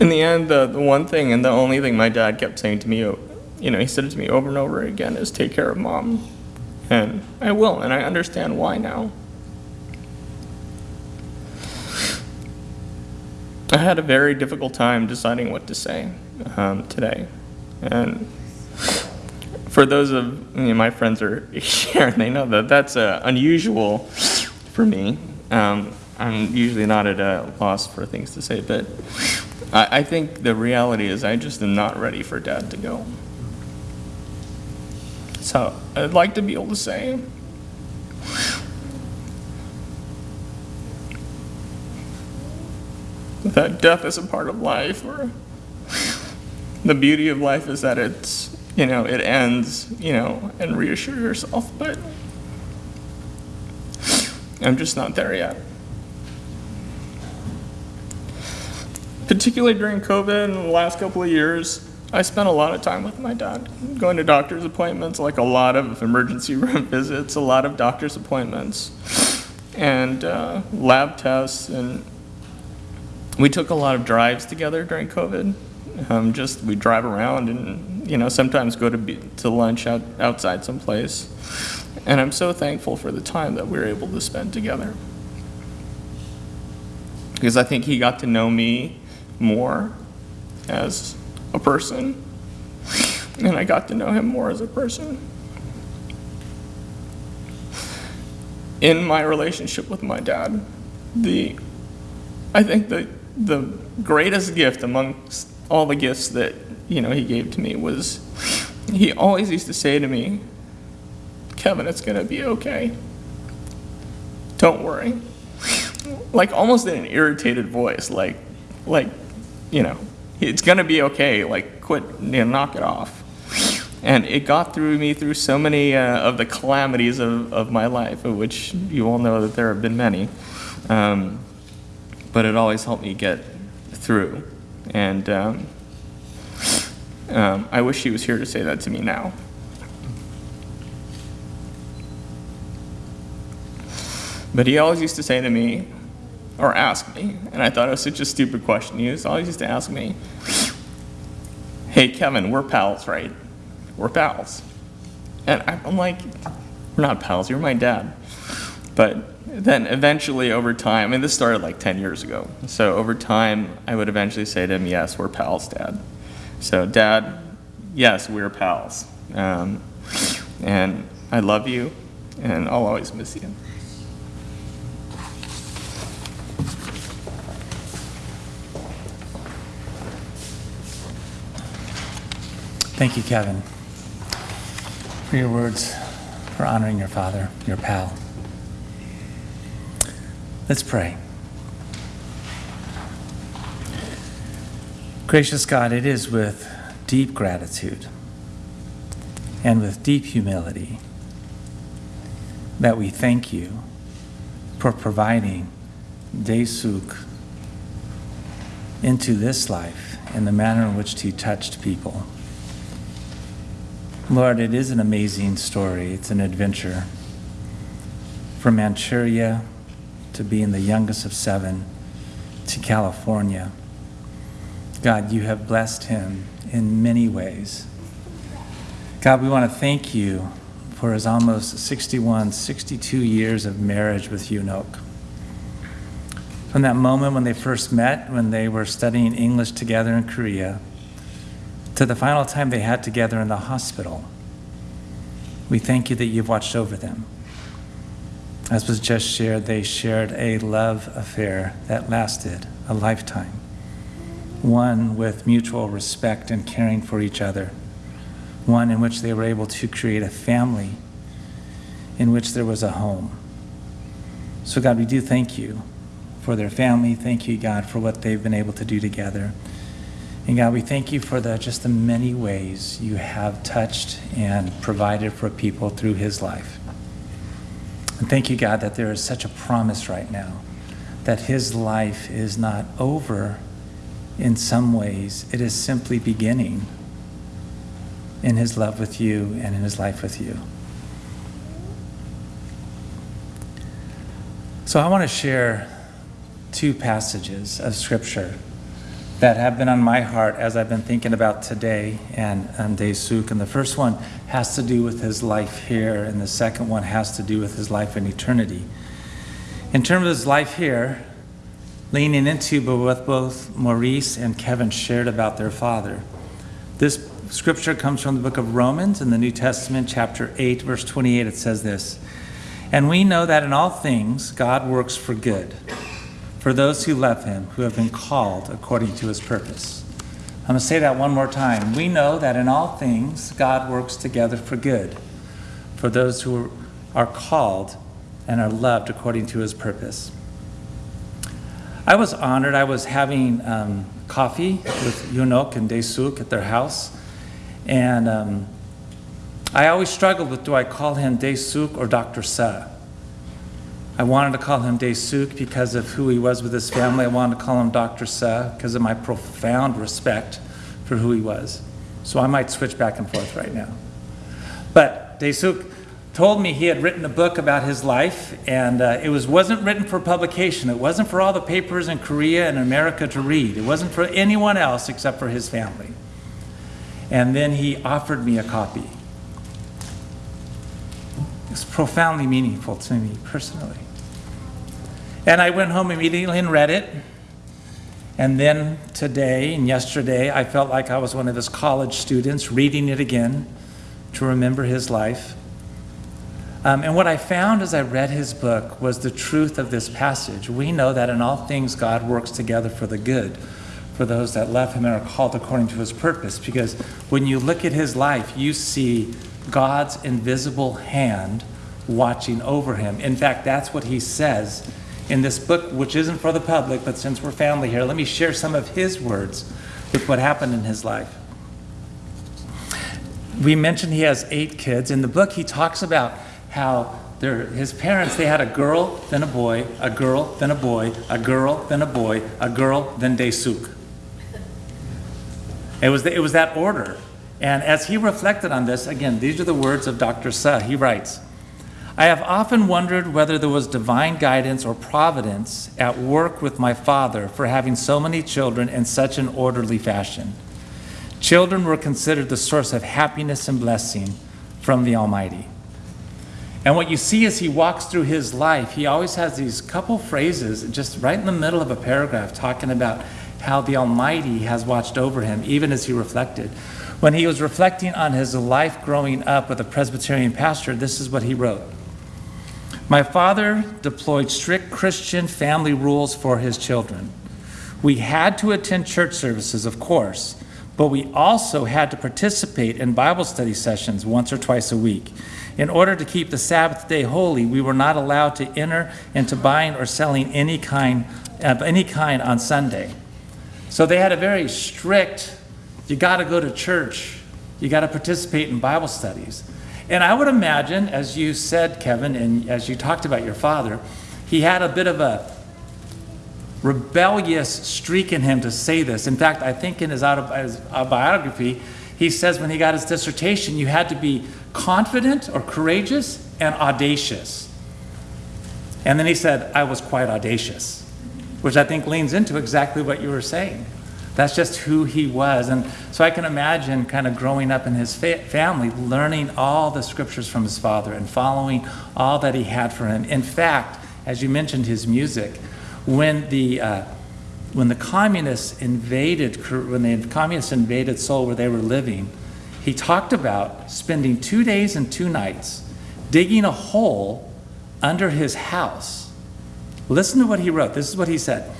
In the end, the, the one thing and the only thing my dad kept saying to me, you know, he said it to me over and over again, is take care of mom. And I will, and I understand why now. I had a very difficult time deciding what to say um, today. And for those of I mean, my friends are here, they know that that's uh, unusual for me. Um, I'm usually not at a loss for things to say, but I, I think the reality is I just am not ready for dad to go. So I'd like to be able to say, that death is a part of life, or the beauty of life is that it's, you know, it ends, you know, and reassure yourself, but I'm just not there yet. Particularly during COVID and the last couple of years, I spent a lot of time with my dad, going to doctor's appointments, like a lot of emergency [laughs] room visits, a lot of doctor's appointments, and uh, lab tests. And we took a lot of drives together during COVID. Um, just we drive around and you know sometimes go to be, to lunch out, outside someplace. And I'm so thankful for the time that we were able to spend together because I think he got to know me more as a person, and I got to know him more as a person. In my relationship with my dad, the I think the the greatest gift amongst all the gifts that you know he gave to me was he always used to say to me, "Kevin, it's gonna be okay. Don't worry." Like almost in an irritated voice, like like you know it's gonna be okay. Like, quit, you know, knock it off. And it got through me through so many uh, of the calamities of, of my life, of which you all know that there have been many. Um, but it always helped me get through. And um, um, I wish he was here to say that to me now. But he always used to say to me, or ask me, and I thought it was such a stupid question. He always used to ask me, hey, Kevin, we're pals, right? We're pals. And I'm like, we're not pals, you're my dad. But then eventually over time, and this started like 10 years ago, so over time, I would eventually say to him, yes, we're pals, dad. So, dad, yes, we're pals. Um, and I love you, and I'll always miss you. Thank you, Kevin, for your words, for honoring your father, your pal. Let's pray. Gracious God, it is with deep gratitude and with deep humility that we thank you for providing Daesuk into this life in the manner in which he touched people. Lord, it is an amazing story. It's an adventure. From Manchuria to being the youngest of seven to California. God, you have blessed him in many ways. God, we want to thank you for his almost 61, 62 years of marriage with Unok. From that moment when they first met, when they were studying English together in Korea, to the final time they had together in the hospital, we thank you that you've watched over them. As was just shared, they shared a love affair that lasted a lifetime, one with mutual respect and caring for each other, one in which they were able to create a family in which there was a home. So, God, we do thank you for their family. Thank you, God, for what they've been able to do together. And God, we thank you for the just the many ways you have touched and provided for people through his life. And thank you, God, that there is such a promise right now that his life is not over in some ways, it is simply beginning in his love with you and in his life with you. So I want to share two passages of scripture that have been on my heart as I've been thinking about today and, and Daesuk. And the first one has to do with his life here, and the second one has to do with his life in eternity. In terms of his life here, leaning into but what both Maurice and Kevin shared about their father. This scripture comes from the book of Romans in the New Testament, chapter 8, verse 28. It says this And we know that in all things God works for good for those who love him, who have been called according to his purpose. I'm going to say that one more time. We know that in all things God works together for good for those who are called and are loved according to his purpose. I was honored. I was having um, coffee with Yunok and Daesuk at their house. And um, I always struggled with do I call him Daesuk or Dr. Suh? I wanted to call him Daesuk because of who he was with his family. I wanted to call him Dr. Suh because of my profound respect for who he was. So I might switch back and forth right now. But Daesuk told me he had written a book about his life, and uh, it was, wasn't written for publication. It wasn't for all the papers in Korea and America to read. It wasn't for anyone else except for his family. And then he offered me a copy. It's profoundly meaningful to me personally. And I went home immediately and read it. And then today and yesterday, I felt like I was one of his college students reading it again to remember his life. Um, and what I found as I read his book was the truth of this passage. We know that in all things God works together for the good for those that love him and are called according to his purpose. Because when you look at his life, you see God's invisible hand watching over him. In fact, that's what he says in this book, which isn't for the public, but since we're family here, let me share some of his words with what happened in his life. We mentioned he has eight kids. In the book, he talks about how his parents, they had a girl, then a boy, a girl, then a boy, a girl, then a boy, a girl, then Daesuk. It was, the, it was that order. And as he reflected on this, again, these are the words of Dr. Suh. He writes, I have often wondered whether there was divine guidance or providence at work with my father for having so many children in such an orderly fashion. Children were considered the source of happiness and blessing from the Almighty. And what you see as he walks through his life, he always has these couple phrases just right in the middle of a paragraph talking about how the Almighty has watched over him, even as he reflected. When he was reflecting on his life growing up with a Presbyterian pastor, this is what he wrote My father deployed strict Christian family rules for his children. We had to attend church services, of course, but we also had to participate in Bible study sessions once or twice a week. In order to keep the Sabbath day holy, we were not allowed to enter into buying or selling any kind of any kind on Sunday. So they had a very strict, you got to go to church, you got to participate in Bible studies. And I would imagine, as you said, Kevin, and as you talked about your father, he had a bit of a rebellious streak in him to say this. In fact, I think in his autobiography, he says when he got his dissertation, you had to be confident or courageous and audacious. And then he said, I was quite audacious which I think leans into exactly what you were saying. That's just who he was. And so I can imagine kind of growing up in his fa- family, learning all the scriptures from his father and following all that he had for him. In fact, as you mentioned his music, when the uh, when the communists invaded when the communists invaded Seoul where they were living, he talked about spending two days and two nights digging a hole under his house. Listen to what he wrote. This is what he said.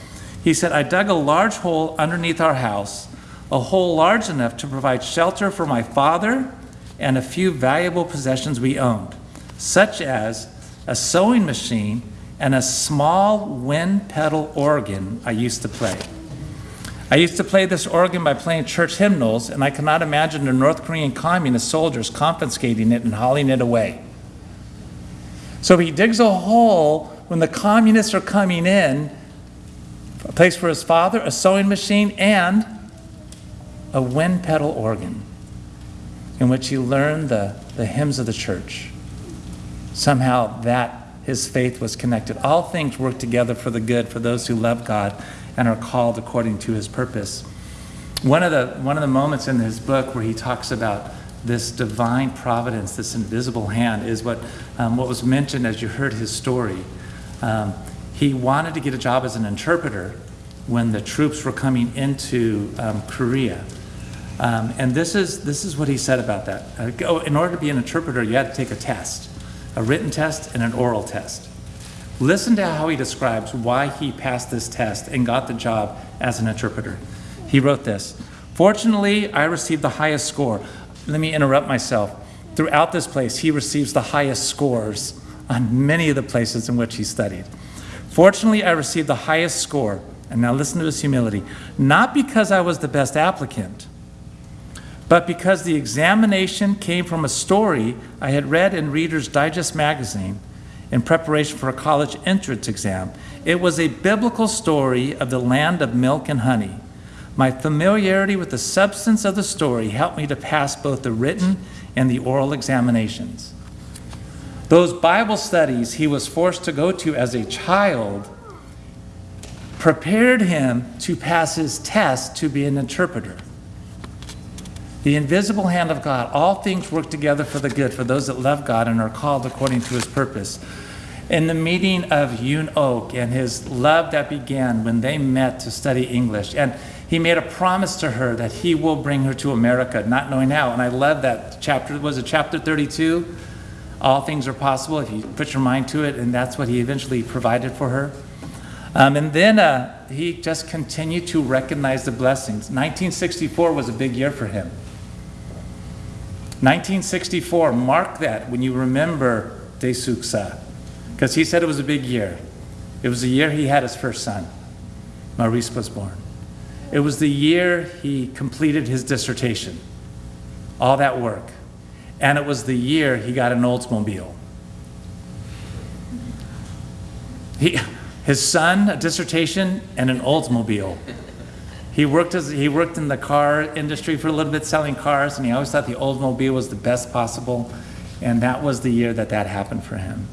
He said, I dug a large hole underneath our house, a hole large enough to provide shelter for my father and a few valuable possessions we owned, such as a sewing machine and a small wind pedal organ I used to play. I used to play this organ by playing church hymnals, and I cannot imagine the North Korean communist soldiers confiscating it and hauling it away. So he digs a hole when the communists are coming in, a place for his father, a sewing machine, and a wind pedal organ in which he learned the, the hymns of the church. Somehow that his faith was connected. All things work together for the good for those who love God and are called according to his purpose. One of the, one of the moments in his book where he talks about this divine providence, this invisible hand, is what, um, what was mentioned as you heard his story. Um, he wanted to get a job as an interpreter when the troops were coming into um, Korea. Um, and this is, this is what he said about that. Uh, in order to be an interpreter, you had to take a test a written test and an oral test. Listen to how he describes why he passed this test and got the job as an interpreter. He wrote this Fortunately, I received the highest score. Let me interrupt myself. Throughout this place, he receives the highest scores on many of the places in which he studied. Fortunately, I received the highest score. And now listen to his humility. Not because I was the best applicant, but because the examination came from a story I had read in Reader's Digest magazine in preparation for a college entrance exam. It was a biblical story of the land of milk and honey. My familiarity with the substance of the story helped me to pass both the written and the oral examinations. Those Bible studies he was forced to go to as a child prepared him to pass his test to be an interpreter. The invisible hand of God, all things work together for the good for those that love God and are called according to his purpose. In the meeting of Yoon Oak and his love that began when they met to study English, and he made a promise to her that he will bring her to America, not knowing how. And I love that chapter. Was it chapter 32? All things are possible if you put your mind to it, and that's what he eventually provided for her. Um, and then uh, he just continued to recognize the blessings. 1964 was a big year for him. 1964, mark that when you remember Daesuk Suh, because he said it was a big year. It was the year he had his first son, Maurice was born. It was the year he completed his dissertation, all that work. And it was the year he got an Oldsmobile. He, his son, a dissertation, and an Oldsmobile. He worked, as, he worked in the car industry for a little bit selling cars, and he always thought the Oldsmobile was the best possible. And that was the year that that happened for him.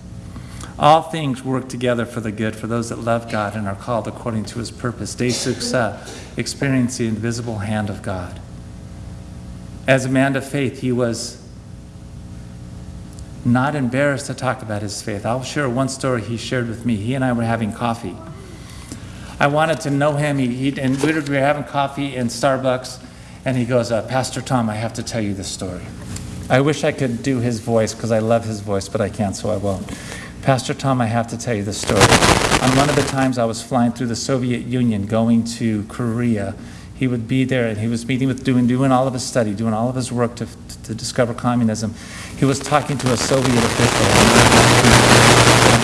All things work together for the good for those that love God and are called according to his purpose. Daesuk Suh, uh, experience the invisible hand of God. As a man of faith, he was not embarrassed to talk about his faith. I'll share one story he shared with me. He and I were having coffee. I wanted to know him. He, he, and we were, we were having coffee in Starbucks, and he goes, uh, Pastor Tom, I have to tell you this story. I wish I could do his voice because I love his voice, but I can't, so I won't. Pastor Tom, I have to tell you this story. On one of the times I was flying through the Soviet Union going to Korea, he would be there and he was meeting with, doing, doing all of his study, doing all of his work to, to discover communism. He was talking to a Soviet official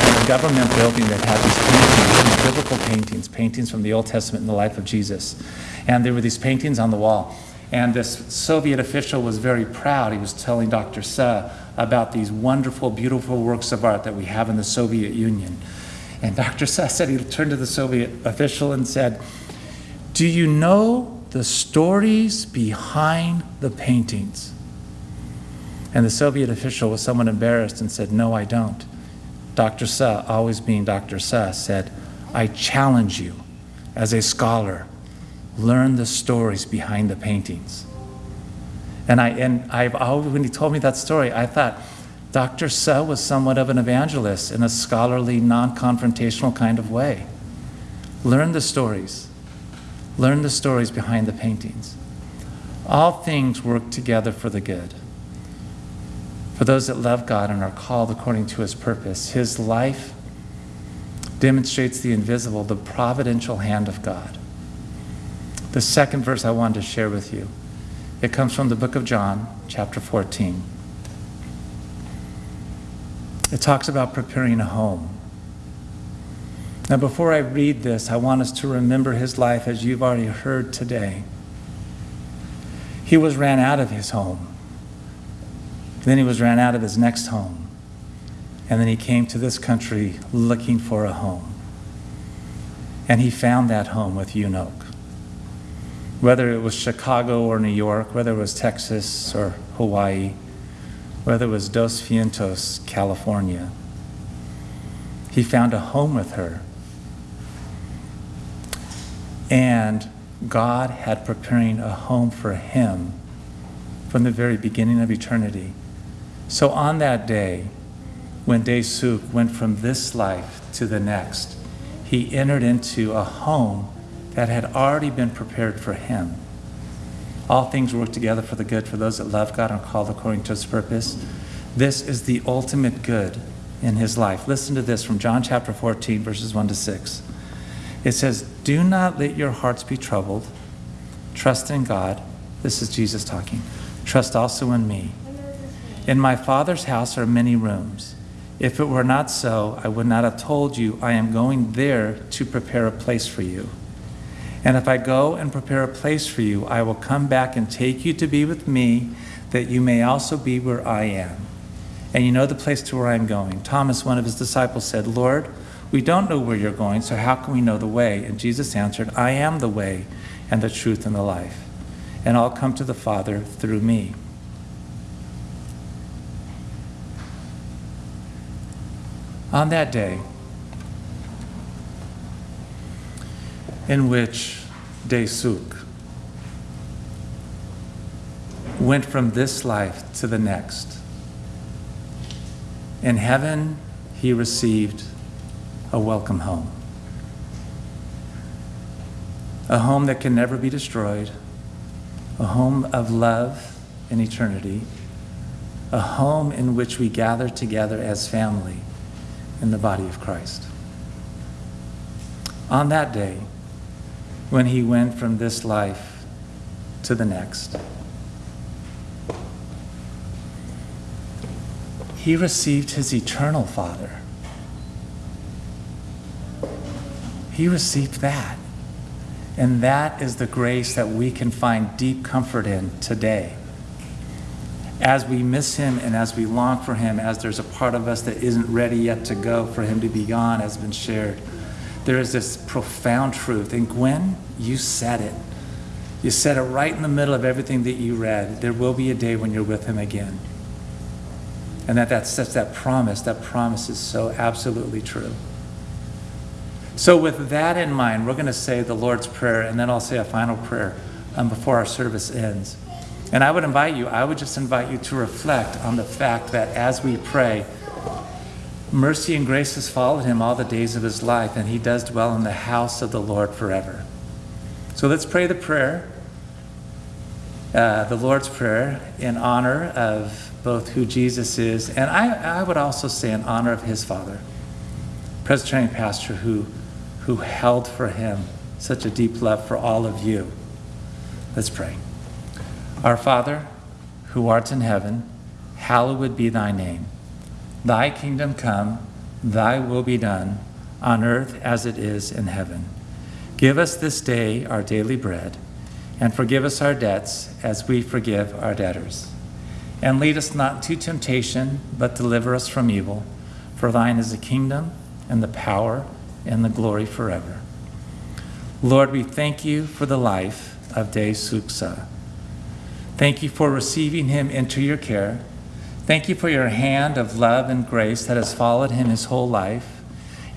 in a government building that had these paintings, these biblical paintings, paintings from the Old Testament and the life of Jesus. And there were these paintings on the wall. And this Soviet official was very proud. He was telling Dr. Suh about these wonderful, beautiful works of art that we have in the Soviet Union. And Dr. Suh said, he turned to the Soviet official and said, Do you know the stories behind the paintings? And the Soviet official was somewhat embarrassed and said, No, I don't. Dr. Suh, always being Dr. Suh, said, I challenge you as a scholar learn the stories behind the paintings. And I and I've always when he told me that story, I thought Dr. Suh was somewhat of an evangelist in a scholarly, non-confrontational kind of way. Learn the stories. Learn the stories behind the paintings. All things work together for the good. For those that love God and are called according to his purpose, his life demonstrates the invisible, the providential hand of God. The second verse I wanted to share with you. It comes from the book of John, chapter 14. It talks about preparing a home. Now, before I read this, I want us to remember his life as you've already heard today. He was ran out of his home. Then he was ran out of his next home. And then he came to this country looking for a home. And he found that home with Unoke. Whether it was Chicago or New York, whether it was Texas or Hawaii, whether it was Dos Vientos, California, he found a home with her. And God had preparing a home for him from the very beginning of eternity. So on that day, when Daesuk went from this life to the next, he entered into a home that had already been prepared for him. All things work together for the good for those that love God and are called according to his purpose. This is the ultimate good in his life. Listen to this from John chapter 14, verses 1 to 6. It says, Do not let your hearts be troubled. Trust in God. This is Jesus talking. Trust also in me. In my Father's house are many rooms. If it were not so, I would not have told you, I am going there to prepare a place for you. And if I go and prepare a place for you, I will come back and take you to be with me, that you may also be where I am. And you know the place to where I am going. Thomas, one of his disciples, said, Lord, we don't know where you're going, so how can we know the way? And Jesus answered, I am the way and the truth and the life. And I'll come to the Father through me. On that day, in which Daesuk went from this life to the next, in heaven, he received a welcome home. A home that can never be destroyed, a home of love in eternity, a home in which we gather together as family in the body of Christ. On that day, when he went from this life to the next, he received his eternal Father. He received that. And that is the grace that we can find deep comfort in today. As we miss him and as we long for him, as there's a part of us that isn't ready yet to go for him to be gone, has been shared, there is this profound truth. And Gwen, you said it. You said it right in the middle of everything that you read. There will be a day when you're with him again. And that such that promise, that promise is so absolutely true. So, with that in mind, we're going to say the Lord's Prayer, and then I'll say a final prayer um, before our service ends. And I would invite you, I would just invite you to reflect on the fact that as we pray, mercy and grace has followed him all the days of his life, and he does dwell in the house of the Lord forever. So let's pray the prayer, uh, the Lord's Prayer, in honor of both who Jesus is, and I, I would also say in honor of his Father, Presbyterian pastor who, who held for him such a deep love for all of you. Let's pray. Our Father, who art in heaven, hallowed be thy name. Thy kingdom come, thy will be done, on earth as it is in heaven. Give us this day our daily bread, and forgive us our debts as we forgive our debtors. And lead us not into temptation, but deliver us from evil. For thine is the kingdom, and the power, and the glory forever. Lord, we thank you for the life of Daesuk Suh. Thank you for receiving him into your care. Thank you for your hand of love and grace that has followed him his whole life.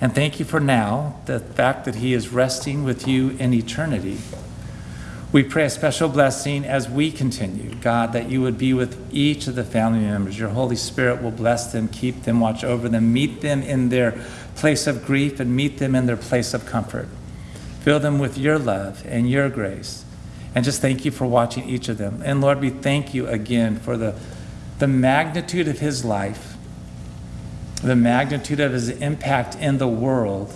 And thank you for now, the fact that he is resting with you in eternity. We pray a special blessing as we continue, God, that you would be with each of the family members. Your Holy Spirit will bless them, keep them, watch over them, meet them in their place of grief, and meet them in their place of comfort. Fill them with your love and your grace. And just thank you for watching each of them. And Lord, we thank you again for the, the magnitude of his life, the magnitude of his impact in the world,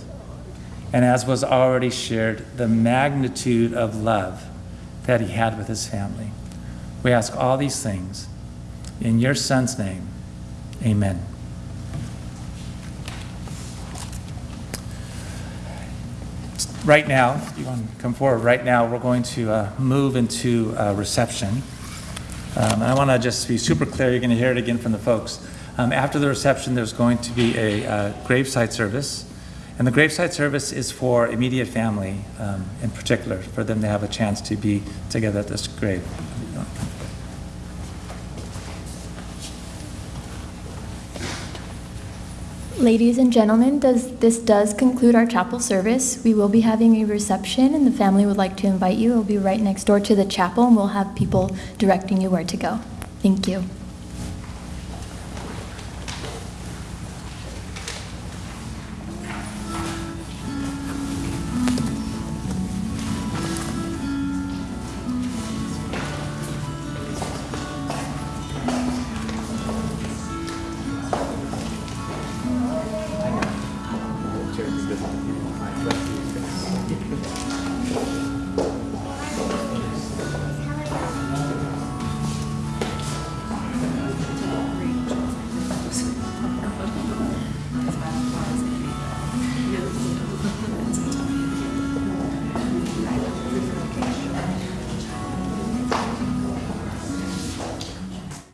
and as was already shared, the magnitude of love that he had with his family. We ask all these things in your son's name. Amen. Right now, you want to come forward, right now, we're going to uh, move into uh, reception. Um, I want to just be super clear, you're going to hear it again from the folks. Um, After the reception, there's going to be a uh, graveside service. And the graveside service is for immediate family um, in particular, for them to have a chance to be together at this grave. Ladies and gentlemen, does, this does conclude our chapel service. We will be having a reception, and the family would like to invite you. It will be right next door to the chapel, and we'll have people directing you where to go. Thank you.